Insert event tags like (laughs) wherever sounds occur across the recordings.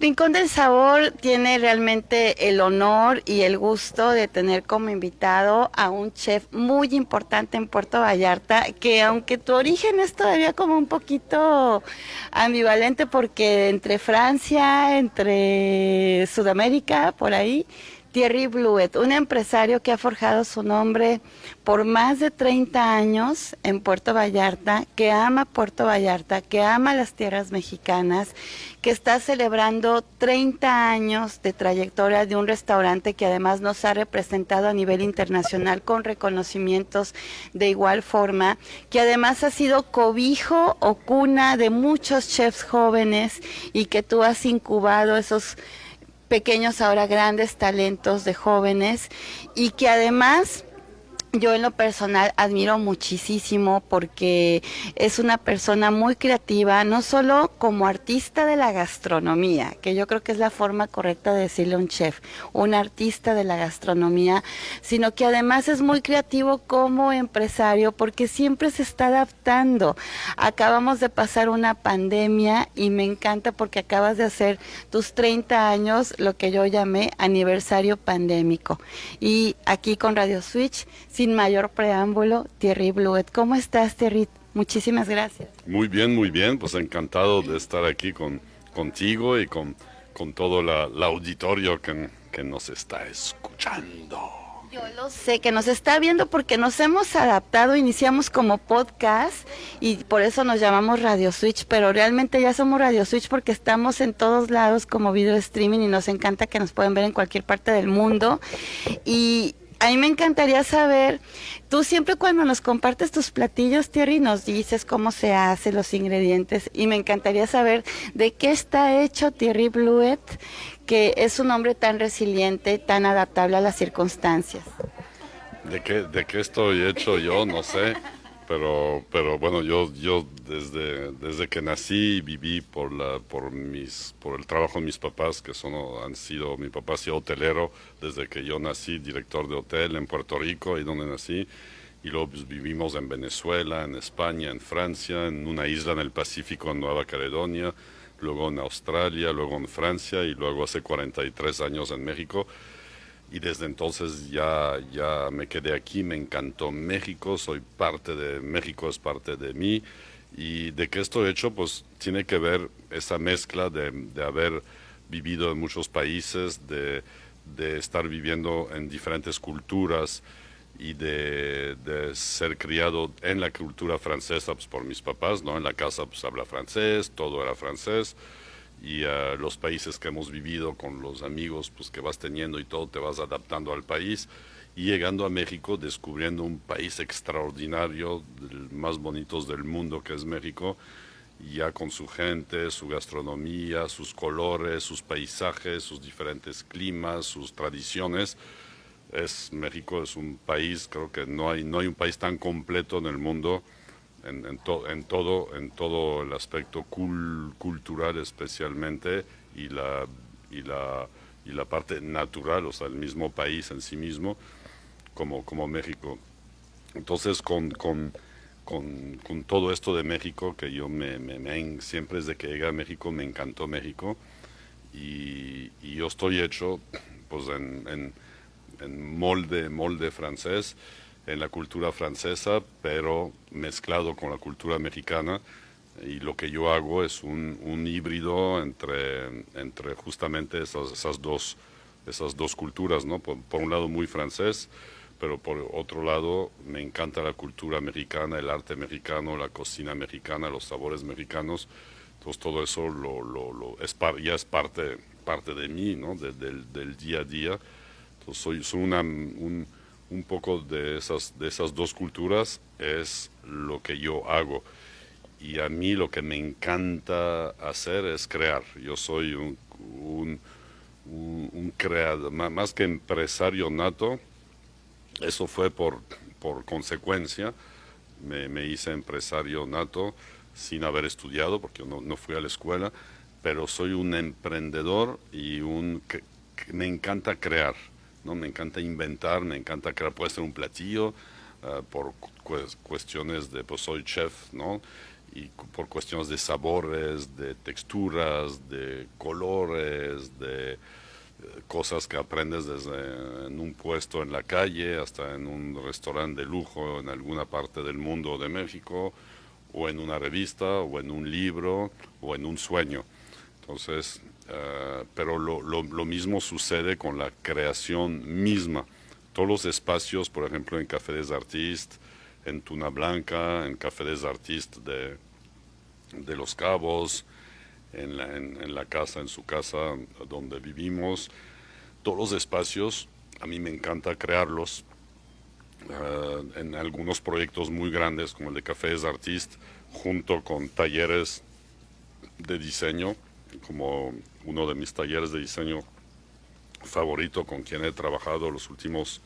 Rincón del Sabor tiene realmente el honor y el gusto de tener como invitado a un chef muy importante en Puerto Vallarta, que aunque tu origen es todavía como un poquito ambivalente porque entre Francia, entre Sudamérica, por ahí, Thierry Bluet, un empresario que ha forjado su nombre por más de 30 años en Puerto Vallarta, que ama Puerto Vallarta, que ama las tierras mexicanas, que está celebrando 30 años de trayectoria de un restaurante que además nos ha representado a nivel internacional con reconocimientos de igual forma, que además ha sido cobijo o cuna de muchos chefs jóvenes y que tú has incubado esos pequeños, ahora grandes talentos de jóvenes y que además yo en lo personal admiro muchísimo porque es una persona muy creativa, no solo como artista de la gastronomía, que yo creo que es la forma correcta de decirle a un chef, un artista de la gastronomía, sino que además es muy creativo como empresario porque siempre se está adaptando. Acabamos de pasar una pandemia y me encanta porque acabas de hacer tus 30 años, lo que yo llamé aniversario pandémico. Y aquí con Radio Switch, sin mayor preámbulo, Thierry Bluet. ¿Cómo estás, Thierry? Muchísimas gracias. Muy bien, muy bien. Pues encantado de estar aquí con, contigo y con, con todo la, auditorio que, que nos está escuchando. Yo lo sé, que nos está viendo porque nos hemos adaptado, iniciamos como podcast y por eso nos llamamos Radio Switch, pero realmente ya somos Radio Switch porque estamos en todos lados como video streaming y nos encanta que nos pueden ver en cualquier parte del mundo. Y, a mí me encantaría saber, tú siempre cuando nos compartes tus platillos, Thierry, nos dices cómo se hace, los ingredientes, y me encantaría saber de qué está hecho Thierry Bluet, que es un hombre tan resiliente, tan adaptable a las circunstancias. ¿De qué, de qué estoy hecho yo? No sé pero pero bueno yo yo desde desde que nací viví por la por mis por el trabajo de mis papás que son han sido mi papá ha sido hotelero desde que yo nací director de hotel en Puerto Rico y donde nací y luego pues, vivimos en Venezuela en España en Francia en una isla en el Pacífico en Nueva Caledonia luego en Australia luego en Francia y luego hace 43 años en México y desde entonces ya, ya me quedé aquí, me encantó México, soy parte de México, es parte de mí. Y de qué estoy hecho, pues tiene que ver esa mezcla de, de haber vivido en muchos países, de, de, estar viviendo en diferentes culturas y de, de, ser criado en la cultura francesa pues, por mis papás, ¿no? En la casa pues habla francés, todo era francés y a los países que hemos vivido con los amigos pues que vas teniendo y todo te vas adaptando al país y llegando a México descubriendo un país extraordinario más bonitos del mundo que es México ya con su gente, su gastronomía, sus colores, sus paisajes, sus diferentes climas, sus tradiciones. Es México es un país, creo que no hay no hay un país tan completo en el mundo en, en, todo, en todo el aspecto cultural especialmente y la, y, la, y la parte natural, o sea, el mismo país en sí mismo, como, como México. Entonces, con, con, con, con todo esto de México, que yo me, me, siempre desde que llegué a México me encantó México, y, y yo estoy hecho pues en, en, en molde, molde francés, en la cultura francesa, pero mezclado con la cultura mexicana. Y lo que yo hago es un, un híbrido entre, entre justamente esas, esas, dos, esas dos culturas, ¿no? Por, un lado muy francés, pero por otro lado me encanta la cultura mexicana, el arte mexicano, la cocina mexicana, los sabores mexicanos. Entonces todo eso lo, lo, lo es ya es parte, parte de mí, ¿no? del, del, día a día. Entonces soy, soy una, un, un poco de esas, de esas dos culturas es lo que yo hago. Y a mí lo que me encanta hacer es crear. Yo soy un, un, un, creador, más que empresario nato, eso fue por, por consecuencia. Me, me, hice empresario nato sin haber estudiado, porque no, no fui a la escuela, pero soy un emprendedor y un, que me encanta crear ¿no? Me encanta inventar, me encanta crear, puede ser un platillo, uh, por cuestiones de, pues soy chef, ¿no? y por cuestiones de sabores, de texturas, de colores, de cosas que aprendes desde en un puesto en la calle hasta en un restaurante de lujo en alguna parte del mundo de México o en una revista o en un libro o en un sueño. Entonces, eh, pero lo, mismo sucede con la creación misma. Todos los espacios, por ejemplo, en Café des Artistes, en Tuna Blanca, en Café des Artistes de, de Los Cabos, en la, casa, en su casa donde vivimos. Todos los espacios, a mí me encanta crearlos. Uh, en algunos proyectos muy grandes como el de Cafés Artist, junto con talleres de diseño, como uno de mis talleres de diseño favorito con quien he trabajado los últimos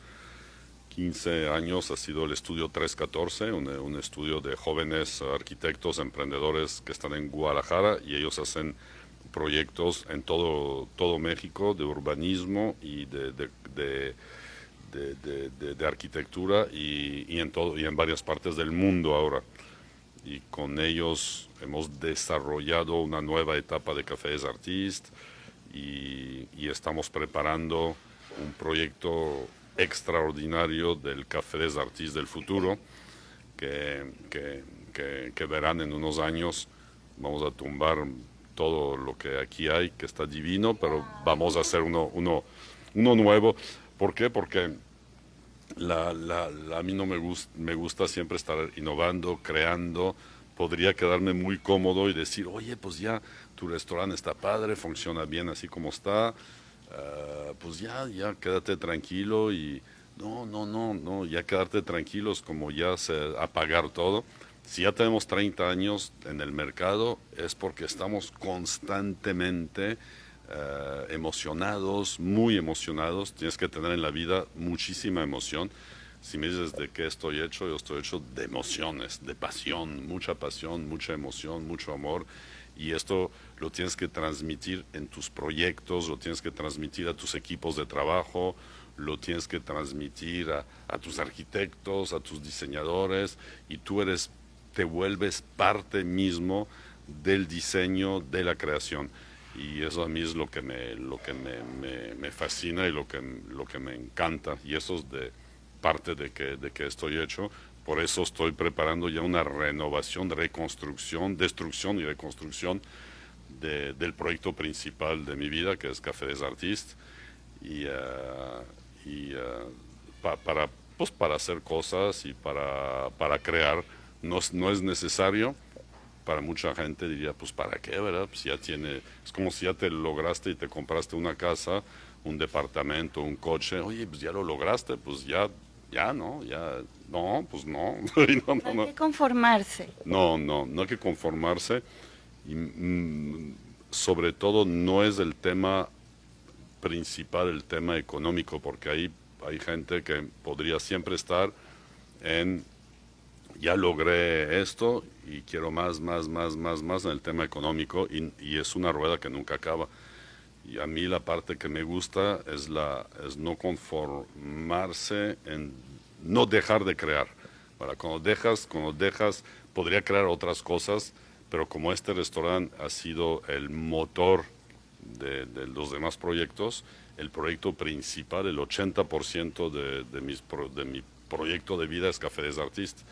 15 años ha sido el estudio 314, un, un, estudio de jóvenes arquitectos, emprendedores que están en Guadalajara y ellos hacen proyectos en todo, todo México de urbanismo y de, de, arquitectura y, en todo, y en varias partes del mundo ahora. Y con ellos hemos desarrollado una nueva etapa de Cafés Artist y, y estamos preparando un proyecto extraordinario del Café des Artistes del futuro, que, que, que, que, verán en unos años. Vamos a tumbar todo lo que aquí hay, que está divino, pero vamos a hacer uno, uno, uno nuevo. ¿Por qué? Porque la, la, a mí no me, gust, me gusta siempre estar innovando, creando. Podría quedarme muy cómodo y decir, oye, pues ya tu restaurante está padre, funciona bien así como está, Uh, pues ya, ya quédate tranquilo y no, no, no, no, ya quedarte tranquilos como ya se apagar todo. Si ya tenemos 30 años en el mercado es porque estamos constantemente uh, emocionados, muy emocionados. Tienes que tener en la vida muchísima emoción. Si me dices de qué estoy hecho, yo estoy hecho de emociones, de pasión, mucha pasión, mucha emoción, mucho amor y esto lo tienes que transmitir en tus proyectos, lo tienes que transmitir a tus equipos de trabajo, lo tienes que transmitir a, a tus arquitectos, a tus diseñadores y tú eres, te vuelves parte mismo del diseño, de la creación. Y eso a mí es lo que me, lo que me, me, me fascina y lo que, lo que me encanta. Y eso es de parte de que, de que estoy hecho. Por eso estoy preparando ya una renovación, reconstrucción, destrucción y reconstrucción de, del proyecto principal de mi vida, que es Café des Artistes. Y, uh, y uh, pa, para, pues para hacer cosas y para, para crear, no, no es necesario para mucha gente diría, pues para qué, ¿verdad? Pues ya tiene, es como si ya te lograste y te compraste una casa, un departamento, un coche, oye, pues ya lo lograste, pues ya ya no, ya, no, pues no. (laughs) no, no, no, hay que conformarse. No, no, no hay que conformarse. Y, mm, sobre todo no es el tema principal, el tema económico, porque ahí hay gente que podría siempre estar en, ya logré esto y quiero más, más, más, más, más en el tema económico y, y es una rueda que nunca acaba. Y a mí la parte que me gusta es, la, es no conformarse en no dejar de crear. Para cuando dejas, cuando dejas, podría crear otras cosas, pero como este restaurante ha sido el motor de, de los demás proyectos, el proyecto principal, el 80% de, de, mis, de mi proyecto de vida es Café des Artistes,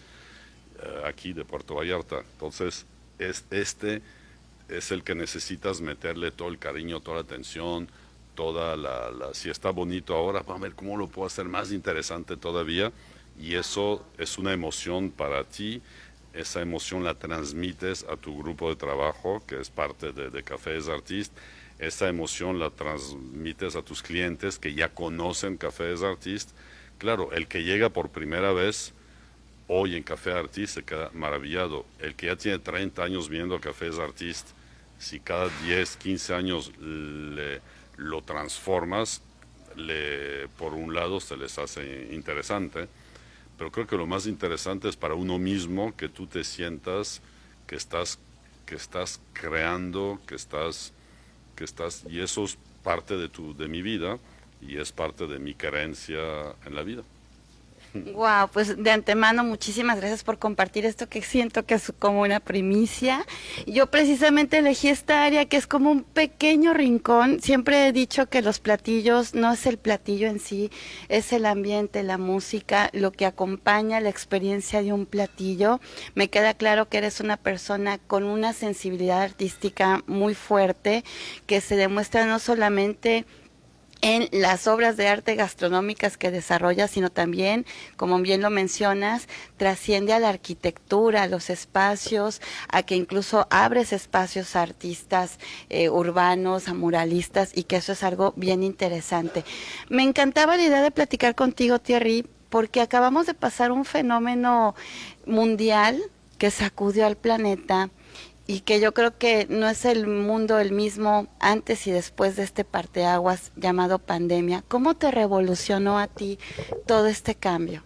aquí de Puerto Vallarta. Entonces, es, este es el que necesitas meterle todo el cariño, toda la atención, toda la, la, si está bonito ahora, vamos a ver cómo lo puedo hacer más interesante todavía. Y eso es una emoción para ti, esa emoción la transmites a tu grupo de trabajo, que es parte de, de Cafés Artist, esa emoción la transmites a tus clientes que ya conocen Cafés Artist. Claro, el que llega por primera vez hoy en Café Artist se queda maravillado. El que ya tiene 30 años viendo Cafés Artist, si cada 10, 15 años le, lo transformas, le, por un lado se les hace interesante, pero creo que lo más interesante es para uno mismo que tú te sientas que estás, que estás creando, que estás, que estás, y eso es parte de, tu, de mi vida y es parte de mi creencia en la vida. Wow, pues de antemano muchísimas gracias por compartir esto que siento que es como una primicia. Yo precisamente elegí esta área que es como un pequeño rincón. Siempre he dicho que los platillos no es el platillo en sí, es el ambiente, la música, lo que acompaña la experiencia de un platillo. Me queda claro que eres una persona con una sensibilidad artística muy fuerte que se demuestra no solamente en las obras de arte gastronómicas que desarrolla, sino también, como bien lo mencionas, trasciende a la arquitectura, a los espacios, a que incluso abres espacios a artistas eh, urbanos, a muralistas, y que eso es algo bien interesante. Me encantaba la idea de platicar contigo, Thierry, porque acabamos de pasar un fenómeno mundial que sacudió al planeta y que yo creo que no es el mundo el mismo antes y después de este parteaguas llamado pandemia. ¿Cómo te revolucionó a ti todo este cambio?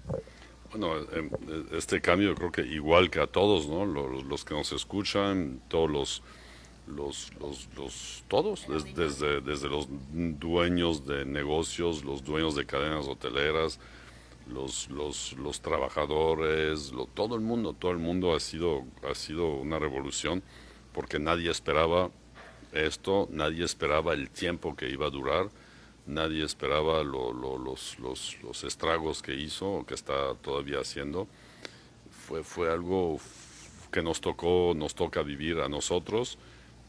Bueno, em, este cambio creo que igual que a todos, ¿no? Los, que nos escuchan, todos los, los, los, todos, desde, desde los dueños de negocios, los dueños de cadenas hoteleras, los, los, los trabajadores, todo el mundo, todo el mundo ha sido, ha sido una revolución porque nadie esperaba esto, nadie esperaba el tiempo que iba a durar, nadie esperaba los, los, estragos que hizo que está todavía haciendo. Fue, fue algo que nos tocó, nos toca vivir a nosotros,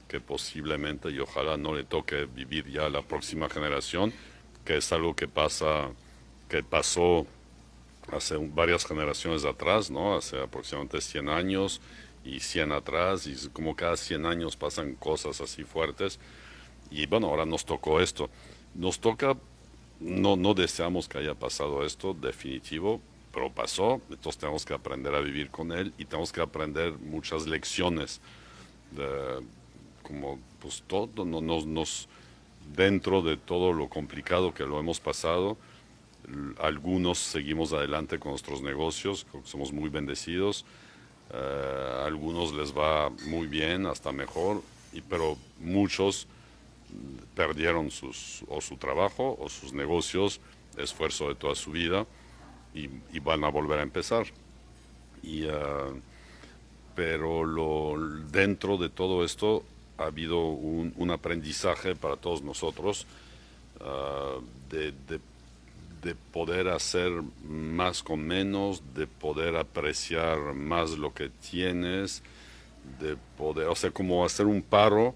que posiblemente y ojalá no le toque vivir ya a la próxima generación, que es algo que pasa, que pasó hace varias generaciones atrás, ¿no? Hace aproximadamente 100 años y 100 atrás, y como cada 100 años pasan cosas así fuertes. Y bueno, ahora nos tocó esto. Nos toca, no, no deseamos que haya pasado esto, definitivo, pero pasó, entonces tenemos que aprender a vivir con él y tenemos que aprender muchas lecciones, de, como pues todo, nos, nos, dentro de todo lo complicado que lo hemos pasado, algunos seguimos adelante con nuestros negocios, somos muy bendecidos, uh, algunos les va muy bien, hasta mejor, pero muchos perdieron sus, o su trabajo o sus negocios, esfuerzo de toda su vida, y, van a volver a empezar. Uh, pero dentro de todo esto ha habido un, aprendizaje para todos nosotros de, de de poder hacer más con menos, de poder apreciar más lo que tienes, de poder, o sea, como hacer un paro,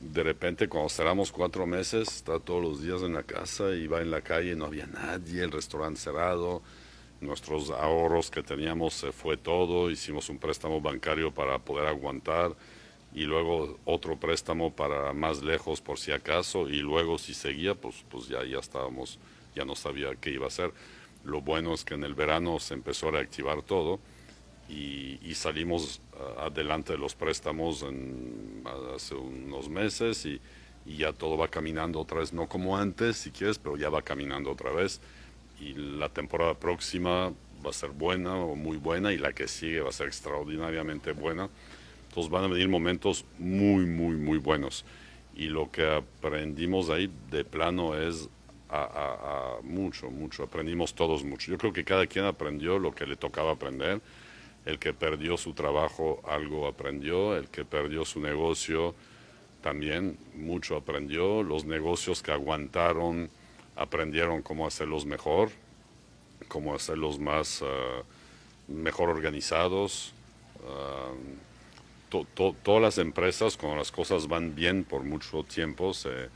de repente cuando cerramos cuatro meses, está todos los días en la casa y va en la calle, no había nadie, el restaurante cerrado, nuestros ahorros que teníamos se fue todo, hicimos un préstamo bancario para poder aguantar y luego otro préstamo para más lejos por si acaso y luego si seguía, pues, pues ya, ya estábamos ya no sabía qué iba a hacer. Lo bueno es que en el verano se empezó a reactivar todo y, salimos ah, adelante de los préstamos en, hace unos meses y, ya todo va caminando otra vez, no como antes si quieres, pero ya va caminando otra vez y la temporada próxima va a ser buena o muy buena y la que sigue va a ser extraordinariamente buena. Entonces van a venir momentos muy, muy, muy buenos. Y lo que aprendimos ahí de plano es mucho, mucho, aprendimos todos mucho. Yo creo que cada quien aprendió lo que le tocaba aprender. El que perdió su trabajo algo aprendió, el que perdió su negocio también mucho aprendió. Los negocios que aguantaron aprendieron cómo hacerlos mejor, cómo hacerlos más ah, mejor organizados. Ah, todas las empresas, cuando las cosas van bien por mucho tiempo, se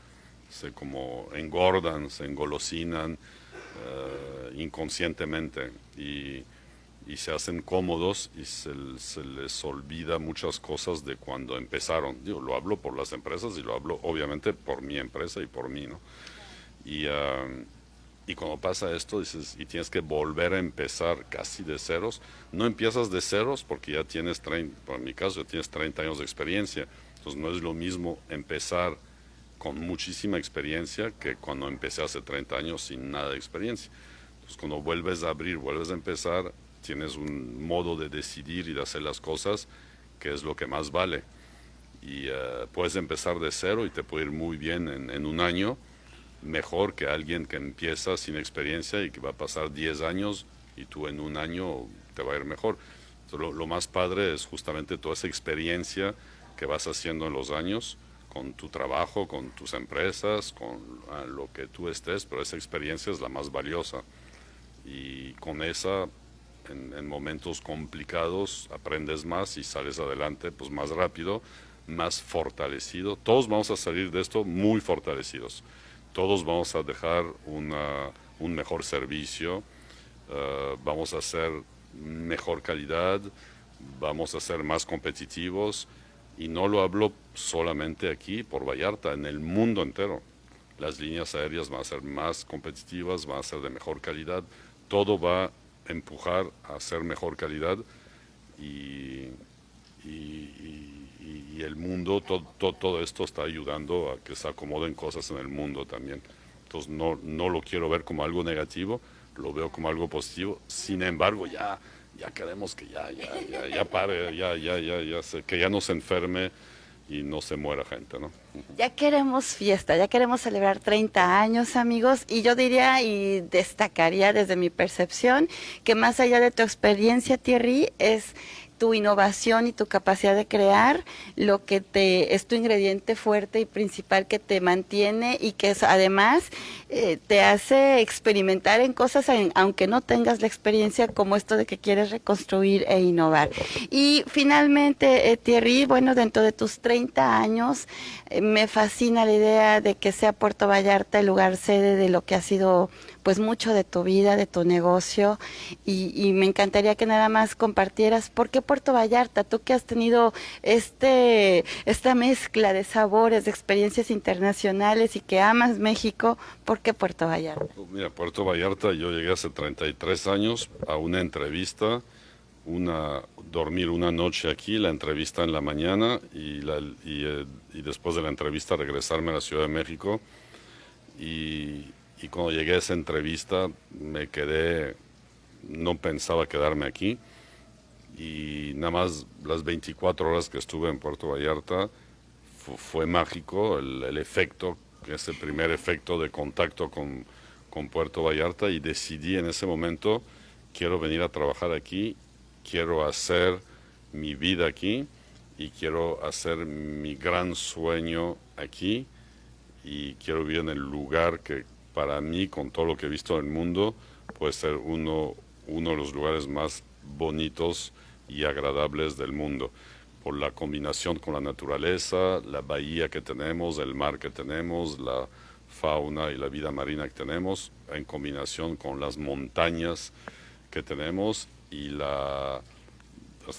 se como engordan, se engolosinan eh, inconscientemente y, y, se hacen cómodos y se, se, les olvida muchas cosas de cuando empezaron. Yo lo hablo por las empresas y lo hablo obviamente por mi empresa y por mí, ¿no? Y, uh, y cuando pasa esto, dices, y tienes que volver a empezar casi de ceros, no empiezas de ceros porque ya tienes 30, por mi caso, ya tienes 30 años de experiencia, entonces no es lo mismo empezar con muchísima experiencia que cuando empecé hace 30 años sin nada de experiencia. Entonces cuando vuelves a abrir, vuelves a empezar, tienes un modo de decidir y de hacer las cosas que es lo que más vale. Y uh, puedes empezar de cero y te puede ir muy bien en, un año, mejor que alguien que empieza sin experiencia y que va a pasar 10 años y tú en un año te va a ir mejor. lo, más padre es justamente toda esa experiencia que vas haciendo en los años con tu trabajo, con tus empresas, con ah, lo que tú estés, pero esa experiencia es la más valiosa. Y con esa, en, momentos complicados, aprendes más y sales adelante pues más rápido, más fortalecido. Todos vamos a salir de esto muy fortalecidos. Todos vamos a dejar un mejor servicio, ah, vamos a hacer mejor calidad, vamos a ser más competitivos y no lo hablo solamente aquí por Vallarta, en el mundo entero. Las líneas aéreas van a ser más competitivas, van a ser de mejor calidad, todo va a empujar a ser mejor calidad y, el mundo, todo, todo, esto está ayudando a que se acomoden cosas en el mundo también. Entonces no, no lo quiero ver como algo negativo, lo veo como algo positivo. Sin embargo, ya ya queremos que ya, ya, ya, ya pare, ya, ya, ya, ya, que ya no se enferme y no se muera gente, ¿no? Ya queremos fiesta, ya queremos celebrar 30 años, amigos, y yo diría y destacaría desde mi percepción que más allá de tu experiencia, Thierry, es tu innovación y tu capacidad de crear lo que te es tu ingrediente fuerte y principal que te mantiene y que es, además eh, te hace experimentar en cosas aunque no tengas la experiencia como esto de que quieres reconstruir e innovar. Y finalmente, eh, Thierry, bueno, dentro de tus 30 años, eh, me fascina la idea de que sea Puerto Vallarta el lugar sede de lo que ha sido pues mucho de tu vida, de tu negocio y, me encantaría que nada más compartieras por qué Puerto Vallarta, tú que has tenido este, esta mezcla de sabores, de experiencias internacionales y que amas México, ¿por qué Puerto Vallarta? Pues mira, Puerto Vallarta yo llegué hace 33 años a una entrevista una, dormir una noche aquí, la entrevista en la mañana y, eh, y, después de la entrevista regresarme a la Ciudad de México. Y, y cuando llegué a esa entrevista me quedé, no pensaba quedarme aquí. Y nada más las 24 horas que estuve en Puerto Vallarta fue mágico el, efecto, ese primer efecto de contacto con, con Puerto Vallarta y decidí en ese momento quiero venir a trabajar aquí, quiero hacer mi vida aquí y quiero hacer mi gran sueño aquí y quiero vivir en el lugar que para mí, con todo lo que he visto en el mundo, puede ser uno, uno de los lugares más bonitos y agradables del mundo, por la combinación con la naturaleza, la bahía que tenemos, el mar que tenemos, la fauna y la vida marina que tenemos, en combinación con las montañas que tenemos y la,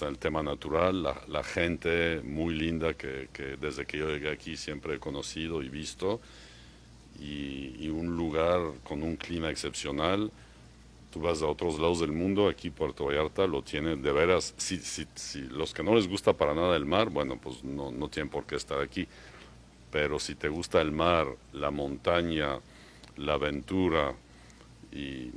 el tema natural, la, gente muy linda que, que desde que yo llegué aquí siempre he conocido y visto y, un lugar con un clima excepcional. Tú vas a otros lados del mundo, aquí Puerto Vallarta lo tiene de veras. Si, si, si los que no les gusta para nada el mar, bueno, pues no, no tienen por qué estar aquí. Pero si te gusta el mar, la montaña, la aventura y,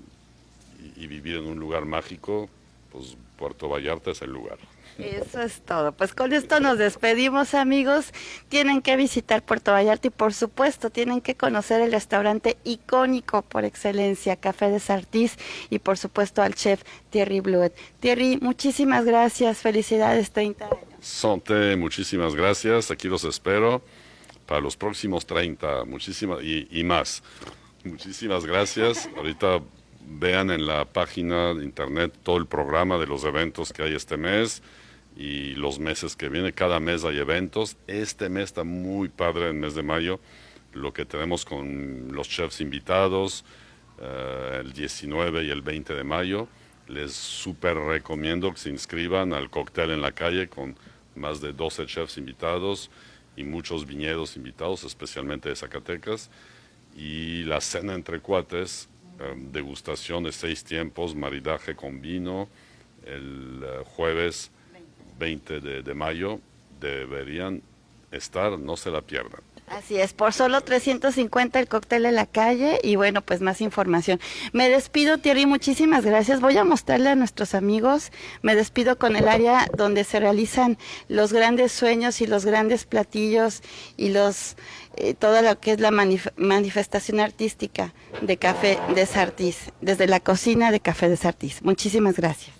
y vivir en un lugar mágico, pues Puerto Vallarta es el lugar. Eso es todo. Pues con esto nos despedimos, amigos. Tienen que visitar Puerto Vallarta y por supuesto tienen que conocer el restaurante icónico por excelencia, Café de Sartís y por supuesto al chef Thierry Bluet. Thierry, muchísimas gracias. Felicidades 30 años. Sonte, muchísimas gracias. Aquí los espero para los próximos 30 muchísimas y, y más. Muchísimas gracias. Ahorita vean en la página de internet todo el programa de los eventos que hay este mes y los meses que vienen. Cada mes hay eventos. Este mes está muy padre, el mes de mayo, lo que tenemos con los chefs invitados, eh, el 19 y el 20 de mayo. Les súper recomiendo que se inscriban al cóctel en la calle con más de 12 chefs invitados y muchos viñedos invitados, especialmente de Zacatecas. Y la cena entre cuates, eh, degustación de seis tiempos, maridaje con vino, el eh, jueves 20 de, mayo deberían estar, no se la pierdan. Así es, por solo 350 el cóctel en la calle y bueno, pues más información. Me despido, Thierry, muchísimas gracias. Voy a mostrarle a nuestros amigos, me despido con el área donde se realizan los grandes sueños y los grandes platillos y los eh, todo lo que es la manifestación artística de Café de Sartís, desde la cocina de Café de Sartís. Muchísimas gracias.